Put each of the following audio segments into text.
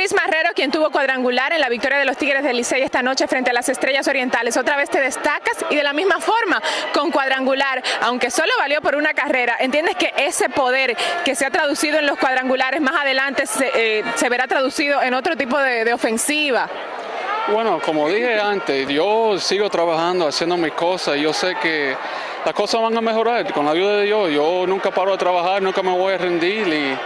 Cris Marrero, quien tuvo cuadrangular en la victoria de los Tigres del Licey esta noche frente a las Estrellas Orientales. Otra vez te destacas y de la misma forma con cuadrangular, aunque solo valió por una carrera, ¿entiendes que ese poder que se ha traducido en los cuadrangulares más adelante se, eh, verá traducido en otro tipo de, ofensiva? Bueno, como dije antes, yo sigo trabajando, haciendo mis cosas yo sé que las cosas van a mejorar con la ayuda de Dios. Yo nunca paro de trabajar, nunca me voy a rendir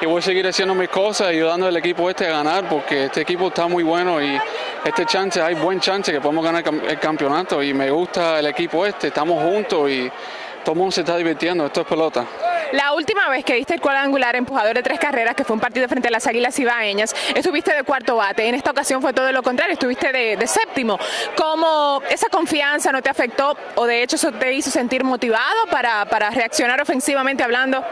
y voy a seguir haciendo mis cosas ayudando al equipo este a ganar porque este equipo está muy bueno y este chance, hay buen chance que podemos ganar el campeonato y me gusta el equipo este, estamos juntos y todo el mundo se está divirtiendo, esto es pelota. La última vez que diste el cuadrangular empujador de tres carreras, que fue un partido frente a las Águilas Ibaeñas, estuviste de cuarto bate. En esta ocasión fue todo lo contrario, estuviste de, séptimo. ¿Cómo esa confianza no te afectó o de hecho eso te hizo sentir motivado para, para reaccionar ofensivamente hablando?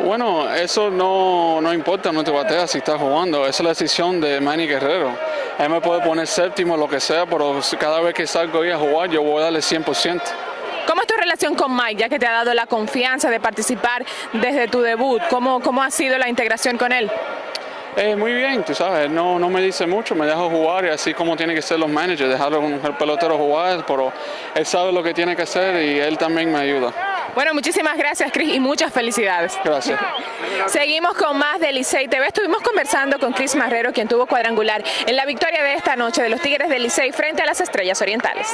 Bueno, eso no, no importa, no te batea si estás jugando, esa es la decisión de Manny Guerrero. Él me puede poner séptimo, lo que sea, pero cada vez que salgo ahí a jugar yo voy a darle 100%. ¿Cómo es tu relación con Mike, ya que te ha dado la confianza de participar desde tu debut? ¿Cómo, cómo ha sido la integración con él? Eh, muy bien, tú sabes, no, no me dice mucho, me deja jugar y así como tiene que ser los managers, dejarlo con el pelotero jugar, pero él sabe lo que tiene que hacer y él también me ayuda. Bueno, muchísimas gracias, Cris, y muchas felicidades. Gracias. Seguimos con más de Licey TV. Estuvimos conversando con Cris Marrero, quien tuvo cuadrangular en la victoria de esta noche de los Tigres del Licey frente a las Estrellas Orientales.